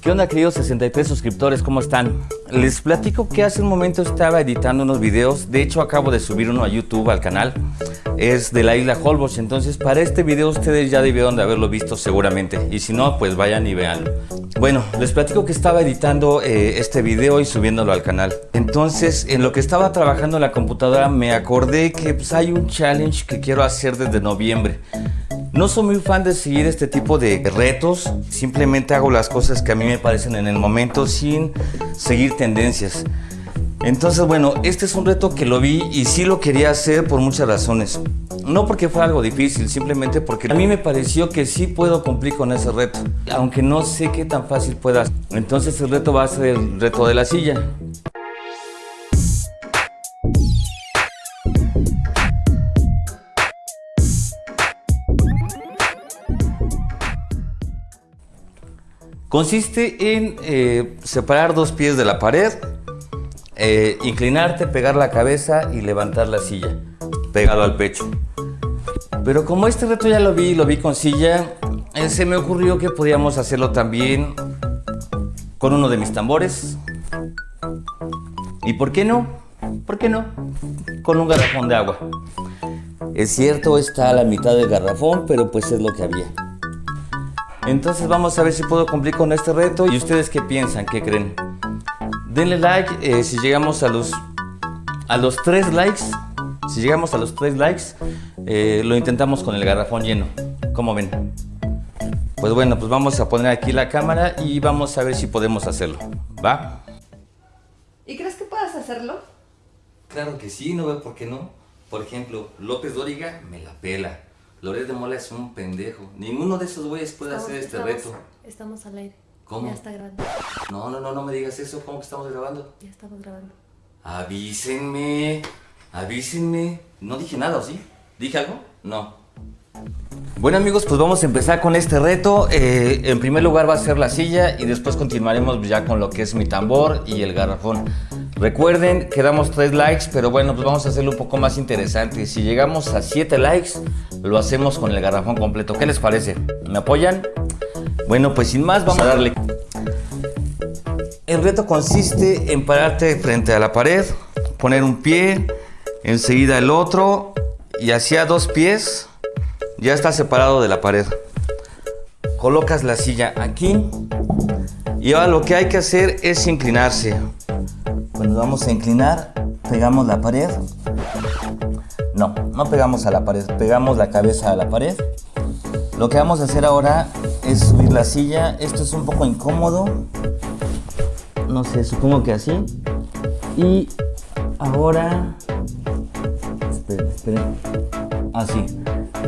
¿Qué onda queridos 63 suscriptores? ¿Cómo están? Les platico que hace un momento estaba editando unos videos, de hecho acabo de subir uno a YouTube al canal, es de la isla Holbox, entonces para este video ustedes ya debieron de haberlo visto seguramente, y si no, pues vayan y veanlo. Bueno, les platico que estaba editando eh, este video y subiéndolo al canal. Entonces, en lo que estaba trabajando en la computadora me acordé que pues, hay un challenge que quiero hacer desde noviembre. No soy muy fan de seguir este tipo de retos, simplemente hago las cosas que a mí me parecen en el momento sin seguir tendencias. Entonces, bueno, este es un reto que lo vi y sí lo quería hacer por muchas razones. No porque fuera algo difícil, simplemente porque a mí me pareció que sí puedo cumplir con ese reto, aunque no sé qué tan fácil pueda. Entonces el reto va a ser el reto de la silla. Consiste en eh, separar dos pies de la pared, eh, inclinarte, pegar la cabeza y levantar la silla, pegado al pecho. Pero como este reto ya lo vi, lo vi con silla, eh, se me ocurrió que podíamos hacerlo también con uno de mis tambores. ¿Y por qué no? ¿Por qué no? Con un garrafón de agua. Es cierto, está a la mitad del garrafón, pero pues es lo que había. Entonces vamos a ver si puedo cumplir con este reto. ¿Y ustedes qué piensan? ¿Qué creen? Denle like eh, si llegamos a los, a los 3 likes. Si llegamos a los 3 likes, eh, lo intentamos con el garrafón lleno. ¿Cómo ven? Pues bueno, pues vamos a poner aquí la cámara y vamos a ver si podemos hacerlo. ¿Va? ¿Y crees que puedas hacerlo? Claro que sí, no veo por qué no. Por ejemplo, López Dóriga me la pela. Loret de Mola es un pendejo. Ninguno de esos güeyes puede hacer este estamos, reto. Estamos al aire. ¿Cómo? Ya está grabando. No, no, no, no me digas eso. ¿Cómo que estamos grabando? Ya estamos grabando. Avísenme. Avísenme. No dije nada, ¿o sí? ¿Dije algo? No. Bueno amigos, pues vamos a empezar con este reto. Eh, en primer lugar va a ser la silla y después continuaremos ya con lo que es mi tambor y el garrafón. Recuerden que damos 3 likes, pero bueno, pues vamos a hacerlo un poco más interesante. Si llegamos a 7 likes, lo hacemos con el garrafón completo. ¿Qué les parece? ¿Me apoyan? Bueno, pues sin más, vamos a darle. El reto consiste en pararte frente a la pared, poner un pie, enseguida el otro y hacia dos pies ya está separado de la pared. Colocas la silla aquí y ahora lo que hay que hacer es inclinarse. Cuando vamos a inclinar, pegamos la pared. No, no pegamos a la pared, pegamos la cabeza a la pared. Lo que vamos a hacer ahora es subir la silla. Esto es un poco incómodo. No sé, supongo que así. Y ahora... Así.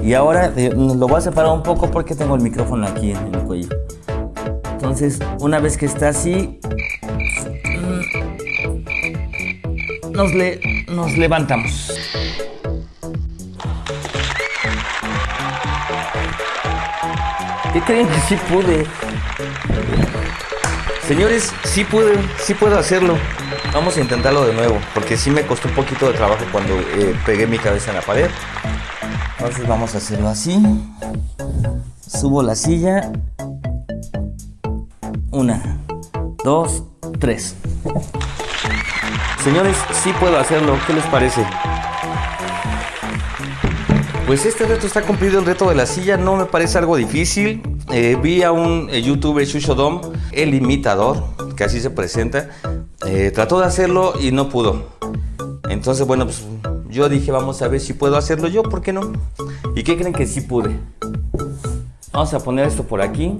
Y ahora eh, lo voy a separar un poco porque tengo el micrófono aquí en el cuello. Entonces, una vez que está así, nos, le, nos levantamos. ¿Qué creen que sí pude? Señores, sí pude, sí puedo hacerlo. Vamos a intentarlo de nuevo, porque sí me costó un poquito de trabajo cuando eh, pegué mi cabeza en la pared. Entonces vamos a hacerlo así. Subo la silla. Una, dos, tres. Señores, sí puedo hacerlo. ¿Qué les parece? Pues este reto está cumplido, el reto de la silla no me parece algo difícil. Eh, vi a un eh, youtuber, Shushodom, el imitador, que así se presenta, eh, trató de hacerlo y no pudo. Entonces, bueno, pues yo dije, vamos a ver si puedo hacerlo yo, ¿por qué no? ¿Y qué creen que sí pude? Vamos a poner esto por aquí.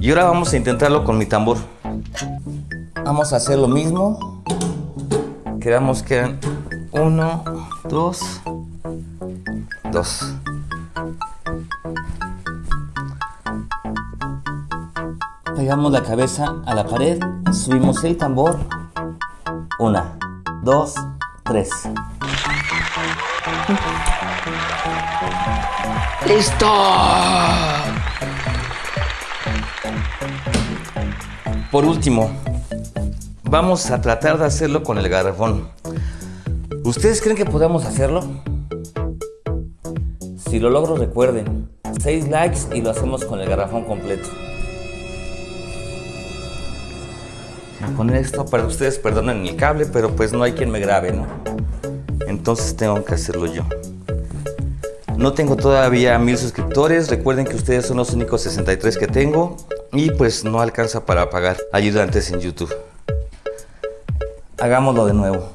Y ahora vamos a intentarlo con mi tambor. Vamos a hacer lo mismo. Quedamos que eran 1, 2, Pegamos la cabeza a la pared, subimos el tambor. Una, dos, tres. ¡Listo! Por último, vamos a tratar de hacerlo con el garrafón. ¿Ustedes creen que podamos hacerlo? Si lo logro, recuerden, 6 likes y lo hacemos con el garrafón completo. Poner esto para ustedes, perdonen el cable, pero pues no hay quien me grabe, ¿no? Entonces tengo que hacerlo yo. No tengo todavía mil suscriptores. Recuerden que ustedes son los únicos 63 que tengo. Y pues no alcanza para pagar ayudantes en YouTube. Hagámoslo de nuevo.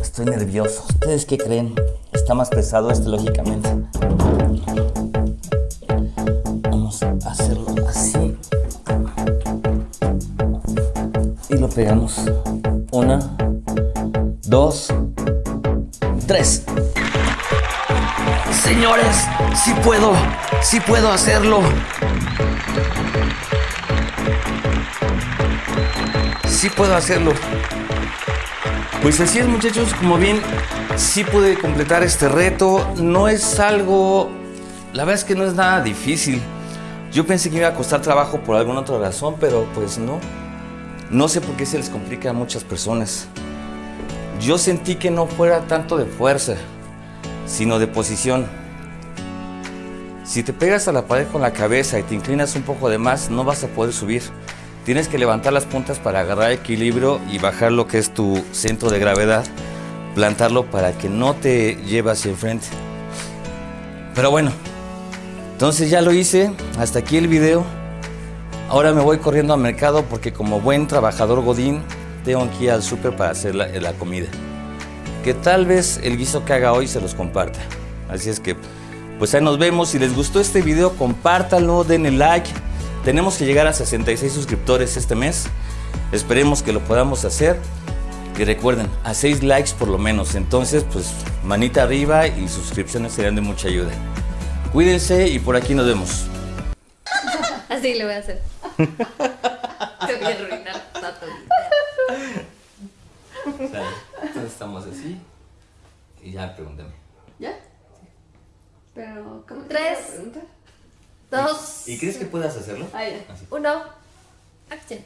Estoy nervioso. ¿Ustedes qué creen? Está más pesado este, lógicamente. Vamos a hacerlo así. Y lo pegamos. Una, dos, tres. Señores, sí puedo, sí puedo hacerlo. Sí puedo hacerlo. Pues así es muchachos, como bien, sí pude completar este reto. No es algo, la verdad es que no es nada difícil. Yo pensé que iba a costar trabajo por alguna otra razón, pero pues no. No sé por qué se les complica a muchas personas. Yo sentí que no fuera tanto de fuerza, sino de posición. Si te pegas a la pared con la cabeza y te inclinas un poco de más, no vas a poder subir. Tienes que levantar las puntas para agarrar equilibrio y bajar lo que es tu centro de gravedad, plantarlo para que no te lleve hacia enfrente. Pero bueno, entonces ya lo hice, hasta aquí el video. Ahora me voy corriendo al mercado porque como buen trabajador godín, tengo que ir al súper para hacer la, la comida. Que tal vez el guiso que haga hoy se los comparta. Así es que, pues ahí nos vemos. Si les gustó este video, compártanlo, denle like. Tenemos que llegar a 66 suscriptores este mes. Esperemos que lo podamos hacer. Y recuerden, a 6 likes por lo menos. Entonces, pues manita arriba y suscripciones serían de mucha ayuda. Cuídense y por aquí nos vemos. Así le voy a hacer. Te voy a arruinar vida. Entonces estamos así. Y ya pregúntame. ¿Ya? Pero, ¿cómo te ¿Y iba Tres. a preguntar? Dos. ¿Y crees que puedas hacerlo? Ah, ya. Así. Uno. Acción.